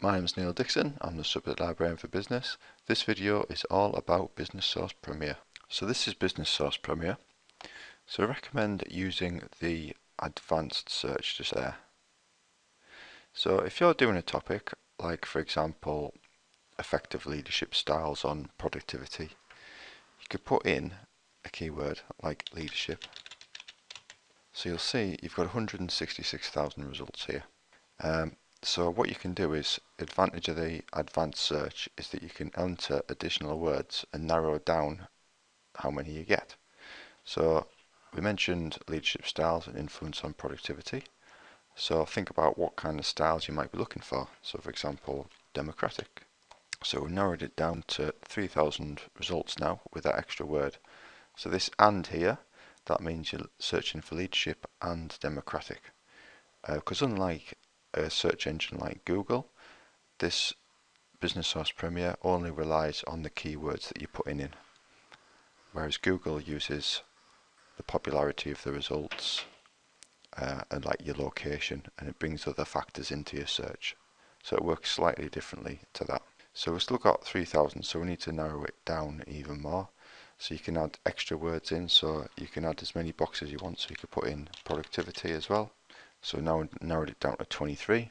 My name is Neil Dixon, I'm the Subject Librarian for Business. This video is all about Business Source Premier. So this is Business Source Premier. So I recommend using the advanced search just there. So if you're doing a topic, like for example, effective leadership styles on productivity, you could put in a keyword like leadership. So you'll see you've got 166,000 results here. Um, so what you can do is, advantage of the advanced search is that you can enter additional words and narrow down how many you get. So we mentioned leadership styles and influence on productivity. So think about what kind of styles you might be looking for. So for example, democratic. So we narrowed it down to 3000 results now with that extra word. So this and here, that means you're searching for leadership and democratic. Because uh, unlike a search engine like Google, this Business Source Premier only relies on the keywords that you're putting in. Whereas Google uses the popularity of the results uh, and like your location and it brings other factors into your search. So it works slightly differently to that. So we've still got 3000 so we need to narrow it down even more. So you can add extra words in so you can add as many boxes you want so you could put in productivity as well so now we narrowed it down to 23.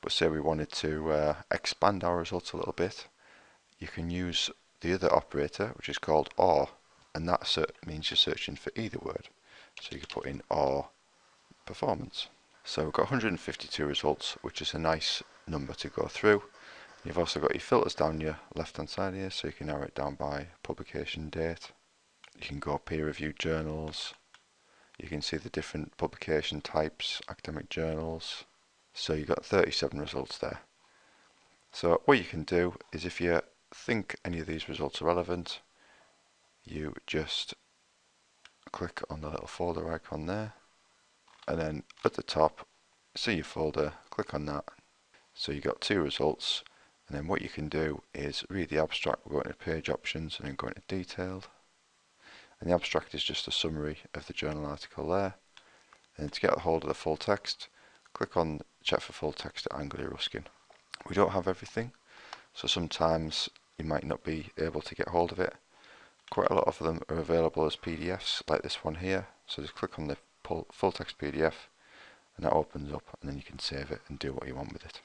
But say we wanted to uh, expand our results a little bit, you can use the other operator, which is called OR, and that means you're searching for either word. So you can put in OR performance. So we've got 152 results, which is a nice number to go through. You've also got your filters down your left hand side here, so you can narrow it down by publication date. You can go peer reviewed journals, you can see the different publication types, academic journals. So you've got 37 results there. So what you can do is if you think any of these results are relevant, you just click on the little folder icon there and then at the top see your folder, click on that. So you got two results and then what you can do is read the abstract, we're going to page options and then go into detailed and the abstract is just a summary of the journal article there. And to get hold of the full text, click on check for full text at Anglia Ruskin. We don't have everything, so sometimes you might not be able to get hold of it. Quite a lot of them are available as PDFs, like this one here. So just click on the full text PDF, and that opens up, and then you can save it and do what you want with it.